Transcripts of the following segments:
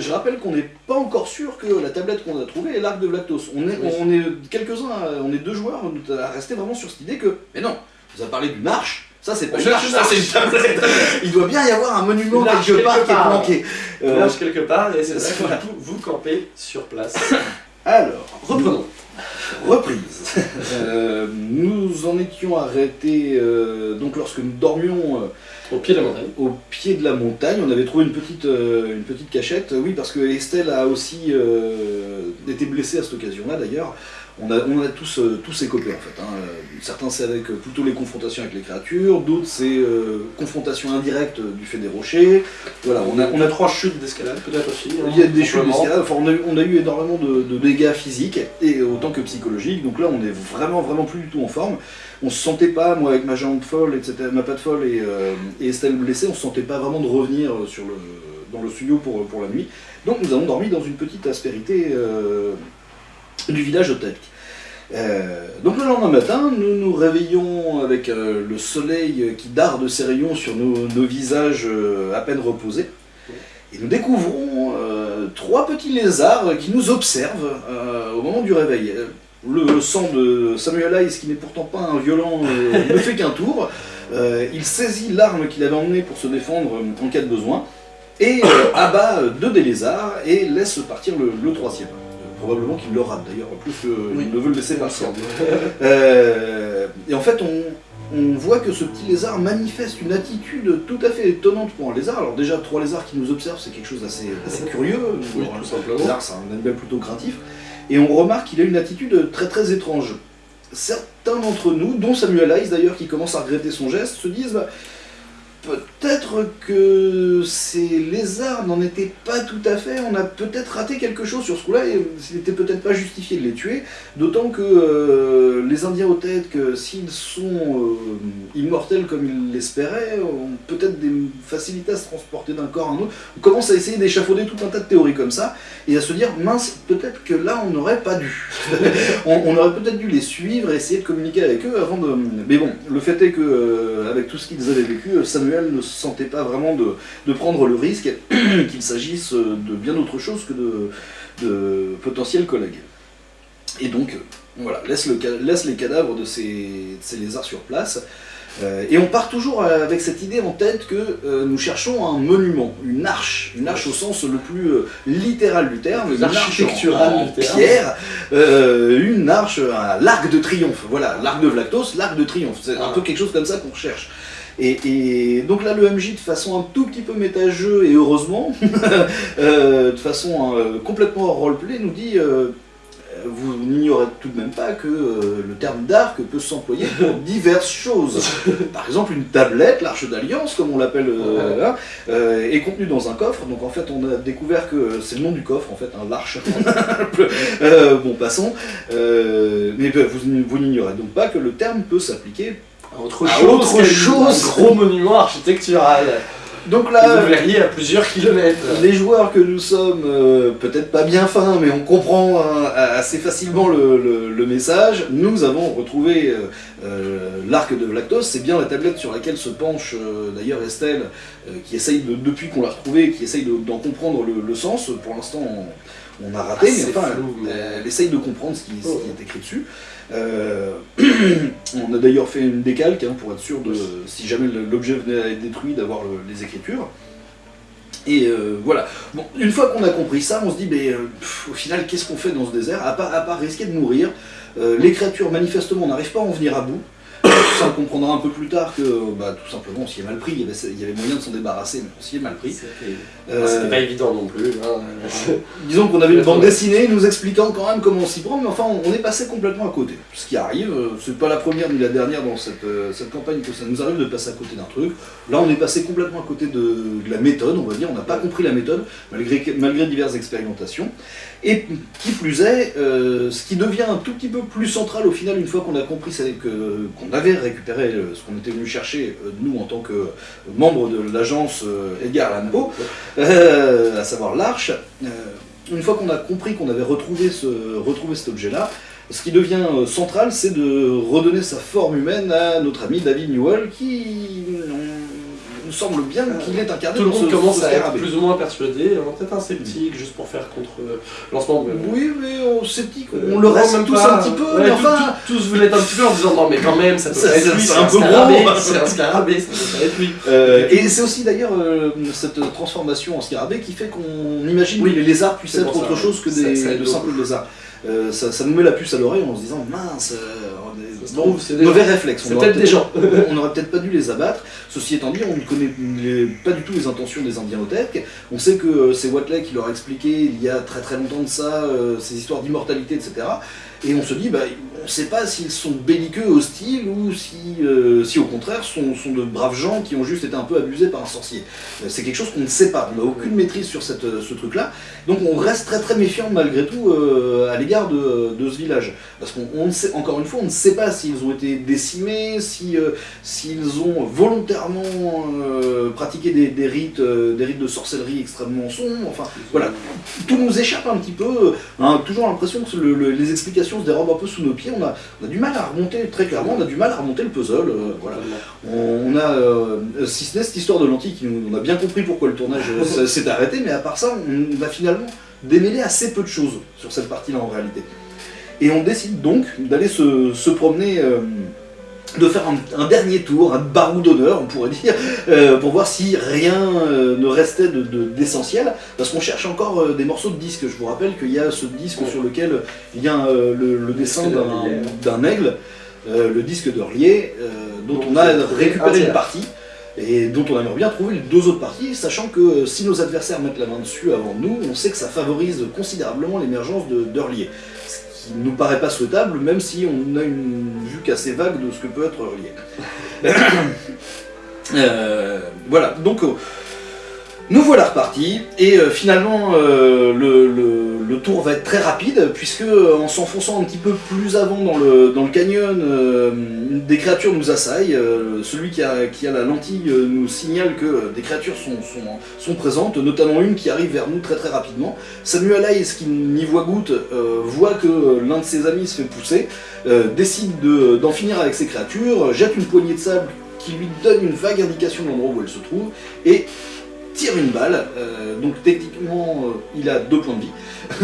je rappelle qu'on n'est pas encore sûr que la tablette qu'on a trouvée est l'arc de Vlactos. On est, Oui. on est quelques-uns, à- on est deux joueurs à rester vraiment sur cette idée que, mais non, vous avez parlé d'une arche, ça c'est pas une cherche arche, une ça c'est une tablette. Il doit bien y avoir un monument Une quelque part qui est planqué. On Euh, lâche quelque part et c'est là que voilà. vous, vous campez sur place. alors, Reprenons. Reprise. Euh, nous en étions arrêtés euh, donc lorsque nous dormions euh, Au pied de la montagne. au pied de la montagne. On avait trouvé une petite, euh, cachette. Oui, parce que Estelle a aussi euh, été blessée à cette occasion-là d'ailleurs. On a, on a tous, euh, tous écopé en fait. hein. Certains c'est avec euh, plutôt les confrontations avec les créatures, d'autres c'est euh, confrontation indirecte du fait des rochers. Voilà, on a, on a trois chutes d'escalade peut-être aussi. hein, il y a des chutes d'escalade, enfin, on, a, eu- on a eu énormément de, de dégâts physiques et autant que psychologiques, donc là on est vraiment vraiment plus du tout en forme. On se sentait pas, moi avec ma jambe folle, etc., ma patte folle et, euh, et Estelle blessée, on se sentait pas vraiment de revenir sur le, dans le studio pour, pour la nuit. Donc nous avons dormi dans une petite aspérité euh, du village de Tech. Euh, donc le lendemain matin, nous nous réveillons avec euh, le soleil qui darde ses rayons sur nos, nos visages euh, à peine reposés. Et nous découvrons trois petits lézards qui nous observent au moment du réveil. Le sang de Samuel Hayes, qui n'est pourtant pas un violent, ne fait qu'un tour. Il saisit l'arme qu'il avait emmenée pour se défendre en cas de besoin et abat deux des lézards et laisse partir le, le troisième. Euh, probablement qu'il le rate d'ailleurs, plus qu'il Oui. ne veut le laisser Il partir. Euh, et en fait, on, on voit que ce petit lézard manifeste une attitude tout à fait étonnante pour un lézard. Alors déjà, trois lézards qui nous observent, c'est quelque chose d'assez assez curieux. Oui, Alors, tout le simplement. lézard, c'est un animal plutôt craintif. Et on remarque qu'il a une attitude très très étrange. Certains d'entre nous, dont Samuel Hayes d'ailleurs, qui commence à regretter son geste, se disent bah, peut-être que ces lézards n'en étaient pas tout à fait, on a peut-être raté quelque chose sur ce coup-là, et il n'était peut-être pas justifié de les tuer, d'autant que euh, les Indiens au tête, que s'ils sont euh, immortels comme ils l'espéraient, ont peut-être des facilités à se transporter d'un corps à un autre. On commence à essayer d'échafauder tout un tas de théories comme ça, et à se dire, mince, peut-être que là on n'aurait pas dû. on, aurait peut-être dû les suivre essayer de communiquer avec eux avant de... Mais bon, le fait est que, euh, avec tout ce qu'ils avaient vécu, euh, Samuel ne se sentait pas vraiment de, de prendre le risque qu'il s'agisse de bien autre chose que de, de potentiels collègues. Et donc, euh, voilà, laisse, le, ca- laisse les cadavres de ces, de ces lézards sur place. Euh, et on part toujours avec cette idée en tête que euh, nous cherchons un monument, une arche, une arche au sens le plus euh, littéral du terme, une arche Architectural en, en du terme. pierre, une arche, l'arc de triomphe, voilà, l'arc de Vlactos, l'arc de triomphe, c'est un peu quelque chose comme ça qu'on cherche. Et, et donc là, le MJ, de façon un tout petit peu méta-jeu, et heureusement, euh, de façon euh, complètement hors roleplay, nous dit euh, vous n'ignorez tout de même pas que euh, le terme d'arc peut s'employer pour diverses choses. Par exemple, une tablette, l'arche d'alliance, comme on l'appelle, euh, là, euh, est contenue dans un coffre. Donc en fait, on a découvert que c'est le nom du coffre, en fait, un l'arche. Bon, passons. Mais euh, vous, vous n'ignorez donc pas que le terme peut s'appliquer. Autre Ah, chose, autre qu'un- chose. un gros monument architectural. Donc là, vous verriez à plusieurs kilomètres. Les joueurs que nous sommes, euh, peut-être pas bien fins, mais on comprend hein, assez facilement le, le- le message. Nous avons retrouvé euh, euh, l'arc de Vlactos, c'est bien la tablette sur laquelle se penche euh, d'ailleurs Estelle, euh, qui essaye, de, depuis qu'on l'a retrouvée, qui essaye de- d'en comprendre le, le sens. Pour l'instant, on, on a raté, Assez mais enfin, flou, mais- elle, elle essaye de comprendre ce qui, ce Oh. qui est écrit dessus. Euh, on a d'ailleurs fait une décalque hein, pour être sûr de, si jamais l'objet venait à être détruit, d'avoir le- les écritures. Et euh, voilà. Bon, une fois qu'on a compris ça, on se dit, mais euh, au final, qu'est-ce qu'on fait dans ce désert? À part, à part risquer de mourir Les créatures, manifestement, n'arrivent pas à en venir à bout. Euh, ça, on comprendra un peu plus tard que, bah, tout simplement, on s'y est mal pris. Il y avait, il y avait moyen de s'en débarrasser, mais on s'y est mal pris. C'était Euh, Ah, c'était pas évident non plus. hein. Disons qu'on avait une bande dessinée nous expliquant quand même comment on s'y prend, mais enfin on on est passé complètement à côté. Ce qui arrive, euh, c'est pas la première ni la dernière dans cette, euh, cette campagne que ça nous arrive de passer à côté d'un truc. Là on est passé complètement à côté de, de la méthode, on va dire, on n'a pas compris la méthode, malgré, diverses expérimentations. Et qui plus est, euh, ce qui devient un tout petit peu plus central au final, une fois qu'on a compris qu'on avait récupéré euh, ce qu'on était venu chercher, euh, nous en tant que membres de l'agence euh, Edgar Allan euh, à savoir l'arche, euh, une fois qu'on a compris qu'on avait retrouvé, ce, retrouvé cet objet-là, ce qui devient euh, central, c'est de redonner sa forme humaine à notre ami David Newell, qui semble bien qu'il est incarné Tout le monde ce- commence ce à être scarabée. plus ou moins persuadé, alors peut-être un sceptique, juste pour faire contre euh, lancement. Oui, mais on sceptique, Euh, on le non, reste même tous pas. un petit peu, Ouais, mais tout- enfin... tout- tous vous l'êtes un petit peu en disant non mais quand même ça peut pas être c'est- lui, c'est c'est un scarabée, gros. c'est un scarabée, ça peut pas être lui. Euh, et c'est aussi d'ailleurs euh, cette transformation en scarabée qui fait qu'on imagine Oui, que les lézards puissent être autre chose que des, simples lézards. Euh, ça, ça nous met la puce à l'oreille en se disant mince, trouve, c'est des mauvais gens. réflexe. C'est on aurait peut-être des gens. on n'aurait peut-être pas dû les abattre. Ceci étant dit, on ne connaît les- pas du tout les intentions des Indiens Otec. On sait que euh, c'est Watley qui leur a expliqué il y a très très longtemps de ça, euh, ces histoires d'immortalité, etc. Et on se dit, bah, on ne sait pas s'ils sont belliqueux, hostiles, ou si, euh, si au contraire sont, sont de braves gens qui ont juste été un peu abusés par un sorcier. Euh, c'est quelque chose qu'on ne sait pas, on n'a aucune maîtrise sur cette, euh, ce truc-là. Donc on reste très très méfiant malgré tout à l'égard de, de ce village. Parce qu'on sait, encore une fois, on ne sait pas s'ils ont été décimés, si, euh, s'ils ont volontairement pratiqué des, des rites, des rites de sorcellerie extrêmement sombres. Enfin, voilà, tout nous échappe un petit peu. On a toujours l'impression que le- le- les explications se dérobent un peu sous nos pieds. On a, on a du mal à remonter, très clairement, on a du mal à remonter le puzzle. euh, voilà. On, on a, euh, si ce n'est cette histoire de lentilles, qui nous- on a bien compris pourquoi le tournage euh, s'est arrêté, mais à part ça, on va finalement démêler assez peu de choses sur cette partie-là en réalité. Et on décide donc d'aller se, se promener, euh, de faire un, un dernier tour, un barou d'honneur, on pourrait dire, euh, pour voir si rien euh, ne restait de- de- d'essentiel, parce qu'on cherche encore euh, des morceaux de disque. Je vous rappelle qu'il y a ce disque Ouais. sur lequel il y a le, le dessin d'un d'Orlier. aigle, le disque d'Orlier, dont Donc, on a récupéré une partie et dont on aimerait bien trouver les deux autres parties, sachant que si nos adversaires mettent la main dessus avant nous, on sait que ça favorise considérablement l'émergence de qui nous paraît pas souhaitable, même si on a une vue qu'assez vague de ce que peut être Earlier. Euh, voilà, donc euh, nous voilà repartis, et euh, finalement euh, le, tour va être très rapide, puisque euh, en s'enfonçant un petit peu plus avant dans le, canyon, des créatures nous assaillent. Celui qui a, la lentille nous signale que des créatures sont, présentes, notamment une qui arrive vers nous très très rapidement. Samuel Hayes, qui n'y voit goutte, voit que l'un de ses amis se fait pousser, décide de- d'en finir avec ces créatures, jette une poignée de sable qui lui donne une vague indication de l'endroit où elle se trouve, et tire une balle. Euh, donc techniquement, euh, il a deux points de vie.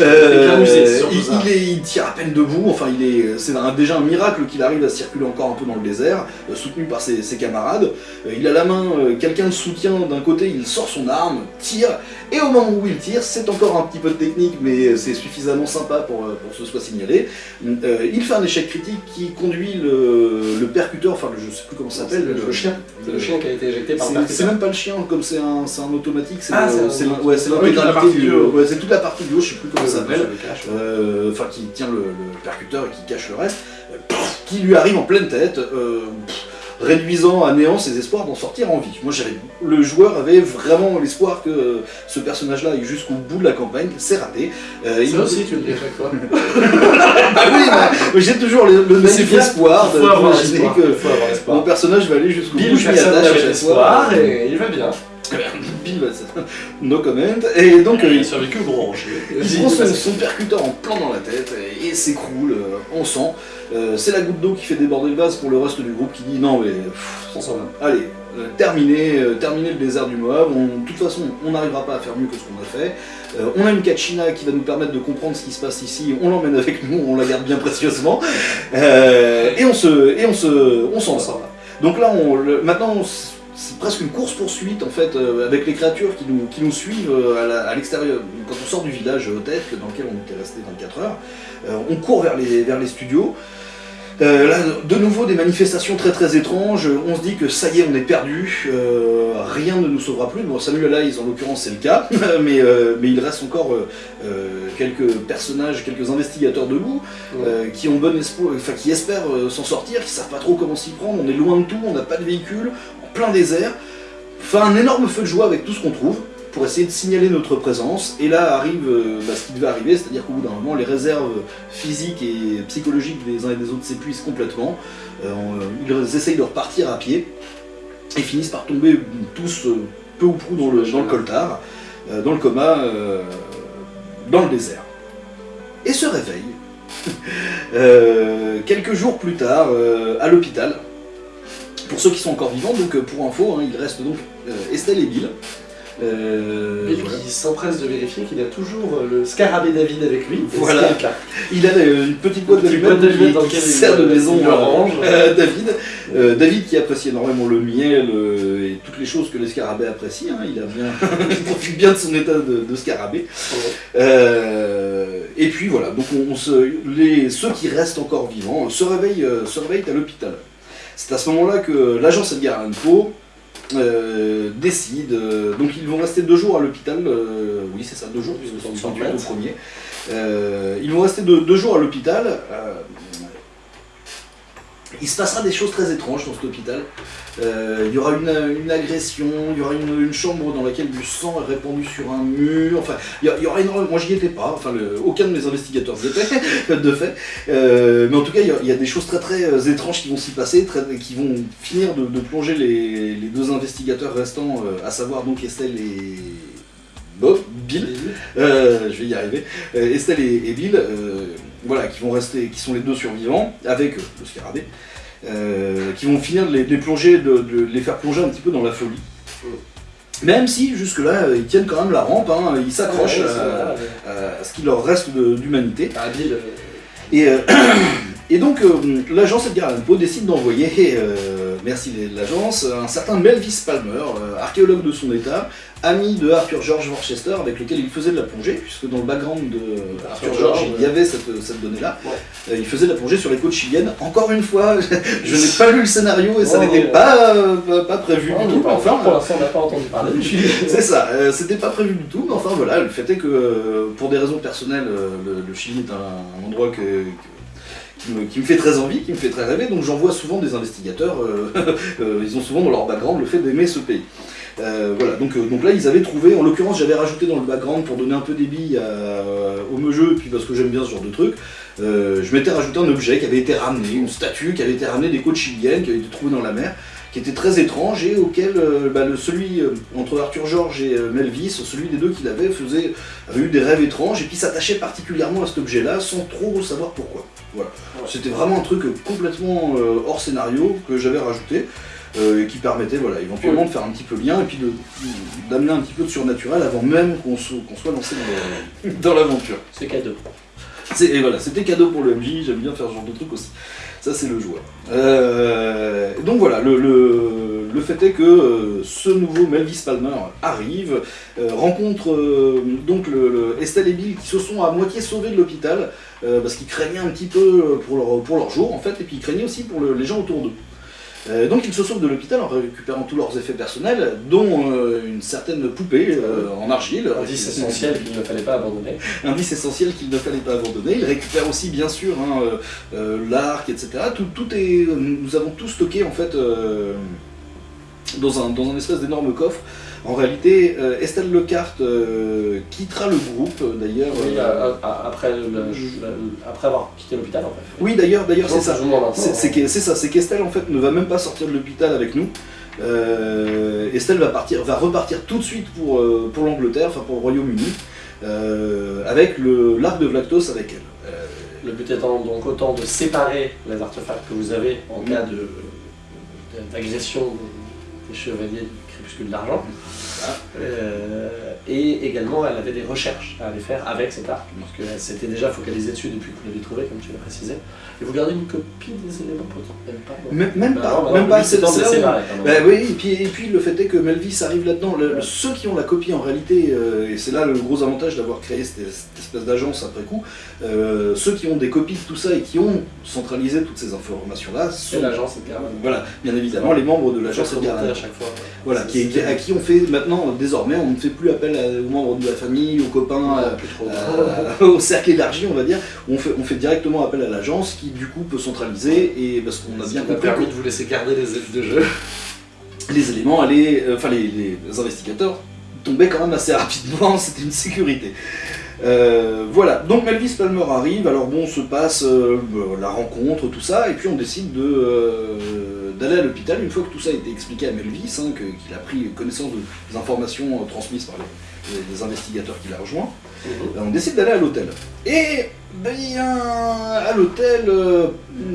Euh, il, ça. il est- il tire à peine debout, enfin il est, c'est déjà un miracle qu'il arrive à circuler encore un peu dans le désert, euh, soutenu par ses, ses camarades. Euh, il a la main, euh, quelqu'un le soutient d'un côté, il sort son arme, tire, et au moment où il tire, c'est encore un petit peu de technique, mais c'est suffisamment sympa pour, pour que ce soit signalé. Euh, il fait un échec critique qui conduit le, le percuteur, enfin le- je sais plus comment ça s'appelle, le chien. C'est le chien qui a été éjecté par le c'est- même pas le chien, comme c'est un, c'est un automatique, c'est Ah, un ouais, l'intégralité partie du haut. ouais, c'est toute la partie du haut, je sais plus comment ça s'appelle, euh, enfin qui tient le, le percuteur et qui cache le reste, euh, pff, qui lui arrive en pleine tête, euh, pff, réduisant à néant ses espoirs d'en sortir en vie. Moi j'avais, le joueur avait vraiment l'espoir que euh, ce personnage-là aille jusqu'au bout de la campagne, c'est raté. Euh, il- aussi, tu le dis à chaque fois. Ah oui, j'ai toujours le, bien. espoir d'imaginer l'espoir. que mon personnage va aller jusqu'au bout. Je m'y attache à n'avait chaque l'espoir fois. et il va bien. No comment. Et donc euh, Il a survécu au. Il prend son, son percuteur en plein dans la tête et, et s'écroule euh, en sang. Euh, c'est la goutte d'eau qui fait déborder le vase pour le reste du groupe qui dit non mais pff, s'en va. allez, euh, terminé, euh, terminé le désert du Moab, On- de toute façon on n'arrivera pas à faire mieux que ce qu'on a fait. Euh, on a une Kachina qui va nous permettre de comprendre ce qui se passe ici, on l'emmène avec nous, on la garde bien précieusement. Euh, et on se, et on se, on s'en va. Donc là, on, le- maintenant, on c'est presque une course-poursuite en fait, euh, avec les créatures qui nous, qui nous suivent euh, à l'extérieur. Quand on sort du village Tech, dans lequel on était resté 24 heures, euh, on court vers les, vers les studios. Là, de nouveau, des manifestations très très étranges. On se dit que ça y est, on est perdu. rien ne nous sauvera plus. Bon, Samuel Hayes, en l'occurrence, c'est le cas. mais, mais il reste encore quelques personnages, quelques investigateurs debout qui ont bon espoir, enfin qui espèrent s'en sortir, qui savent pas trop comment s'y prendre. On est loin de tout, on n'a pas de véhicule, plein désert. Enfin, un énorme feu de joie avec tout ce qu'on trouve pour essayer de signaler notre présence. Et là arrive euh, bah, ce qui devait arriver, c'est-à-dire qu'au bout d'un moment, les réserves physiques et psychologiques des uns et des autres s'épuisent complètement. Euh, on- ils essayent de repartir à pied et finissent par tomber tous euh, peu ou prou dans le, dans coltard, euh, dans le coma, euh, dans le désert. Et se réveillent euh, quelques jours plus tard euh, à l'hôpital Pour ceux qui sont encore vivants, donc euh, pour info, hein, il reste donc euh, Estelle et Bill. Euh, Et voilà. il s'empresse de vérifier qu'il a toujours euh, le scarabée David avec lui. Voilà. Il a une petite boîte Une petite d'allumettes boîte d'allumettes qui, dans qui sert de maison il le euh, range. euh, David. Euh, David qui apprécie énormément le miel et toutes les choses que les scarabées apprécient. hein. Il, a bien, il profite bien de son état de, de scarabée. Et puis voilà, donc on, on se, les, ceux qui restent encore vivants se réveillent, se réveillent à l'hôpital. C'est à ce moment-là que l'agence Edgar Allan Poe euh, décide, euh, donc ils vont rester deux jours à l'hôpital, euh, oui c'est ça, deux jours, puisque c'est mettre. premier. Ils vont rester deux, deux jours à l'hôpital. Il se passera des choses très étranges dans cet hôpital. Euh, il y aura une, une agression, il y aura une, une chambre dans laquelle du sang est répandu sur un mur. Enfin, il y, a- il y aura énormément. Moi, j'y étais pas. Enfin, le- aucun de mes investigateurs n'y était, de fait. Euh, mais en tout cas, il y, a- il y a des choses très très euh, étranges qui vont s'y passer, très- qui vont finir de, de plonger les, les deux investigateurs restants, à savoir donc Estelle et Bob, Bill. Euh, je vais y arriver. Estelle et, et Bill, voilà, qui vont rester, qui sont les deux survivants, avec euh, le scarabée, euh, qui vont finir de les, de les plonger, de, de les faire plonger un petit peu dans la folie. Même si jusque-là, euh, ils tiennent quand même la rampe, hein, ils s'accrochent Ouais, à, ce qu'il leur reste d'humanité. Ah, euh, Et, euh, et donc, euh, l'agence Edgar Allan Poe décide d'envoyer, euh, merci l'agence, un certain Melvis Palmer, euh, archéologue de son état, ami de Arthur George Worcester, avec lequel il faisait de la plongée, puisque dans le background de Arthur Arthur George, George, il y avait cette, cette donnée-là. Ouais. Euh, il faisait de la plongée sur les côtes chiliennes. Encore une fois, je n'ai pas lu le scénario et ça Oh. n'était pas, euh, pas, prévu du tout. pas enfin, pour l'instant, on n'a pas entendu parler. c'est ça, euh, c'était pas prévu du tout, mais enfin voilà, le fait est que euh, pour des raisons personnelles, le, le Chili est un, un endroit que, que- qui, me, fait très envie, qui me fait très rêver, donc j'envoie souvent des investigateurs, euh, euh, ils ont souvent dans leur background le fait d'aimer ce pays. Euh, voilà, donc, là ils avaient trouvé, en l'occurrence j'avais rajouté dans le background pour donner un peu des billes au jeu, puis parce que j'aime bien ce genre de truc, je m'étais rajouté un objet qui avait été ramené, une statue qui avait été ramenée des côtes chiliennes, qui avait été trouvée dans la mer, qui était très étrange et auquel euh, bah, le, celui euh, entre Arthur George et euh, Melvis, celui des deux qui l'avait, faisait avait eu des rêves étranges et puis s'attachait particulièrement à cet objet-là sans trop savoir pourquoi. Voilà. Ouais. C'était vraiment un truc complètement hors scénario que j'avais rajouté et qui permettait voilà, éventuellement de faire un petit peu lien et puis d'amener un petit peu de surnaturel avant même qu'on so- qu'on soit lancé dans l'aventure. C'est cadeau. Et voilà, c'était cadeau pour le MJ, j'aime bien faire ce genre de truc aussi. Ça, c'est le joueur. Euh, donc voilà, le, le- fait est que euh, ce nouveau Melvis Palmer arrive, euh, rencontre donc le, le Estelle et Bill qui se sont à moitié sauvés de l'hôpital parce qu'ils craignaient un petit peu pour leur, pour leur jour en fait, et puis ils craignaient aussi pour le- les gens autour d'eux. Euh, donc ils se sauvent de l'hôpital en récupérant tous leurs effets personnels, dont euh, une certaine poupée euh, en argile. Indice essentiel qu'il ne fallait pas abandonner. indice essentiel qu'il ne fallait pas abandonner. Il récupère aussi bien sûr hein, l'arc, etc. Tout, tout est, nous avons tout stocké en fait dans, un, dans un espèce d'énorme coffre. En réalité, euh, Estelle Lecarte euh, quittera le groupe euh, d'ailleurs. Oui, après, avoir quitté l'hôpital, en fait. oui, d'ailleurs, d'ailleurs, c'est ça. C'est hein. c'est ça, c'est qu'Estelle en fait ne va même pas sortir de l'hôpital avec nous. Estelle va partir, va repartir tout de suite pour, pour l'Angleterre, enfin pour le Royaume-Uni, avec l'arc de Vlactos avec elle. Le but étant donc autant de séparer les artefacts que vous avez en Mhm. cas d'agression des chevaliers du crépuscule d'argent. Ah. Euh, et également, elle avait des recherches à aller faire avec cet arc, parce qu'elle s'était déjà focalisée dessus depuis que vous l'avez trouvé, comme tu l'as précisé. Et vous gardez une copie des éléments Même pas. Même, même Bah pas, non, bah même non, pas. C'est de. Bah oui, et puis, et puis le fait est que Melvis arrive là-dedans. Ouais. Ceux qui ont la copie en réalité, euh, et c'est là le gros avantage d'avoir créé cette, cette espèce d'agence après coup, euh, ceux qui ont des copies de tout ça et qui ont centralisé toutes ces informations-là C'est sont, l'agence Edgar. voilà, bien évidemment, les membres de l'agence Edgar à chaque fois. Voilà, C'est- qui, qui- à qui on fait maintenant, désormais, on ne fait plus appel à- aux membres de la famille, aux copains, euh, euh, au cercle élargi, on va dire. On fait, on fait directement appel à l'agence qui, du coup, peut centraliser et parce qu'on a bien compris permis de vous laisser garder les ailes de jeu. les éléments allaient, euh, enfin, les, les investigateurs tombaient quand même assez rapidement, c'était une sécurité. Euh, voilà, donc Melvis Palmer arrive, alors bon, se passe euh, la rencontre, tout ça, et puis on décide de, euh, d'aller à l'hôpital une fois que tout ça a été expliqué à Melvis, hein, qu'il a pris connaissance de- des informations transmises par les, les- les investigateurs qu'il a rejoints. Euh, on décide d'aller à l'hôtel. Et Bien, à l'hôtel, euh,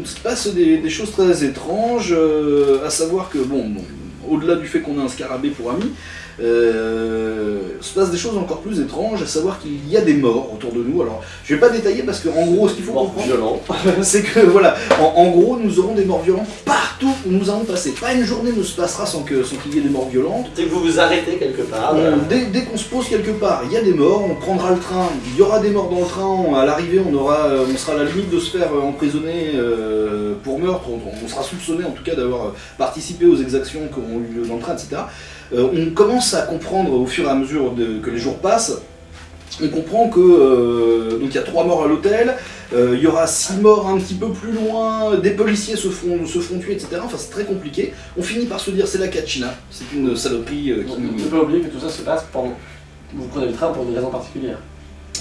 se passe des, choses très étranges, à savoir que, bon, bon au-delà du fait qu'on a un scarabée pour ami, euh, se passe des choses encore plus étranges, à savoir qu'il y a des morts autour de nous. Alors, je vais pas détailler parce qu'en gros, ce qu'il faut comprendre, c'est que voilà, en, gros, nous aurons des morts violentes partout où nous allons passer. Pas une journée ne se passera sans qu'il sans y ait des morts violentes. Dès que vous vous arrêtez quelque part. dès, qu'on se pose quelque part, il y a des morts, on prendra le train, il y aura des morts dans le train, à l'arrivée, on, aura, on sera à la limite de se faire euh, emprisonner euh, pour meurtre, on, sera soupçonné en tout cas d'avoir participé aux exactions qui auront eu lieu dans le train, etc. Euh, on commence à comprendre au fur et à mesure que les jours passent, on comprend que euh, donc il y a trois morts à l'hôtel, euh, il y aura six morts un petit peu plus loin, des policiers se font, se font tuer, etc. Enfin c'est très compliqué. On finit par se dire c'est la Kachina, c'est une saloperie qui nous... Ne pas oublier que tout ça se passe pendant... Vous prenez le train pour une raison particulière.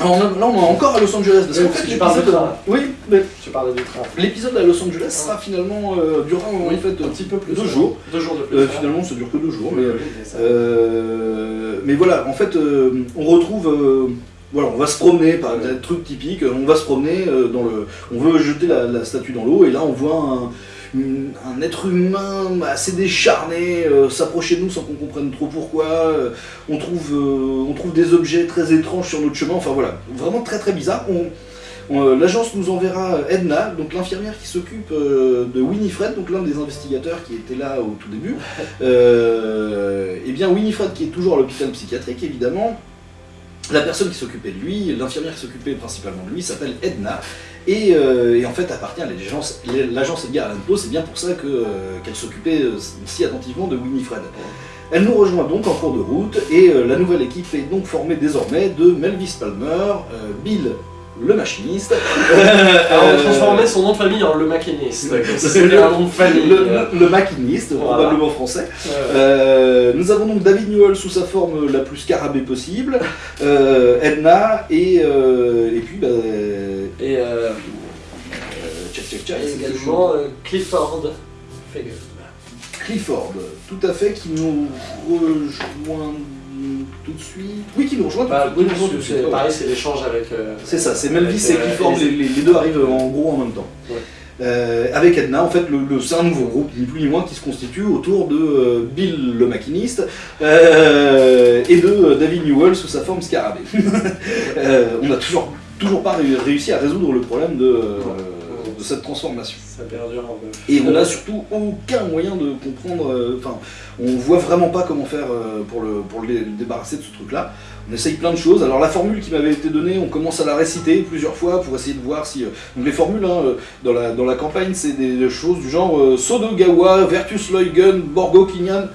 Alors là, on est encore à Los Angeles. Parce qu'en fait, tu parles de train. Oui, mais. Tu parles de train. L'épisode à Los Angeles sera finalement euh, durant en fait un petit peu plus deux jours. Deux jours de plus. Euh, finalement, ça dure que deux jours. mais, euh, mais voilà, en fait, on retrouve. voilà, on va se promener, par un truc typique, on va se promener dans le. On veut jeter la, la statue dans l'eau et là on voit un un être humain assez décharné euh, s'approcher de nous sans qu'on comprenne trop pourquoi. Euh, on, trouve, euh, on trouve des objets très étranges sur notre chemin. Enfin voilà, vraiment très très bizarre. L'agence nous enverra Edna, donc l'infirmière qui s'occupe de Winifred, donc l'un des investigateurs qui était là au tout début. et eh bien Winifred qui est toujours à l'hôpital psychiatrique évidemment, la personne qui s'occupait de lui, l'infirmière qui s'occupait principalement de lui, s'appelle Edna, euh, et, en fait appartient à l'agence Edgar Allan Poe, c'est bien pour ça euh, qu'elle s'occupait euh, si attentivement de Winifred. Elle nous rejoint donc en cours de route, et la nouvelle équipe est donc formée désormais de Melvis Palmer, Bill le machiniste. Alors, on transformait son nom de famille en le maquiniste. C'était un nom de famille. Le, maquiniste, probablement français. nous avons donc David Newell sous sa forme la plus scarabée possible, Edna, et, et puis bah, et, euh, également euh, Clifford Clifford, tout à fait, qui nous rejoint tout de suite. Oui, qui nous rejoint bah, tout de suite. pareil, c'est l'échange avec. Euh, c'est ça, c'est Melvis et Clifford, les, deux arrivent en gros en même temps. avec Edna, en fait, le, c'est un nouveau groupe, ni plus ni moins, qui se constitue autour de Bill le maquiniste et de David Newell sous sa forme scarabée. on a toujours toujours pas réussi à résoudre le problème de, euh, cette transformation. Ça perdure Et on n'a surtout aucun moyen de comprendre, euh, enfin, on voit vraiment pas comment faire euh, pour, le, pour le débarrasser de ce truc-là. On essaye plein de choses. Alors la formule qui m'avait été donnée, on commence à la réciter plusieurs fois pour essayer de voir si... donc les formules hein, dans, la, dans la campagne, c'est des choses du genre Sodogawa, Vertus Leugen, Borgo Kinyan.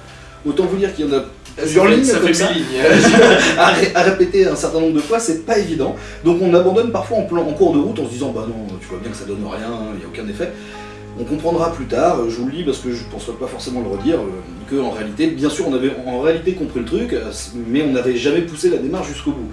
Autant vous dire qu'il y en a plusieurs lignes ça comme ça, à, répéter un certain nombre de fois, c'est pas évident. Donc on abandonne parfois en, plan, en cours de route en se disant bah non, tu vois bien que ça donne rien, il n'y a aucun effet. On comprendra plus tard, je vous le dis parce que je ne pense pas forcément le redire, euh, que en réalité, bien sûr on avait en réalité compris le truc, mais on n'avait jamais poussé la démarche jusqu'au bout.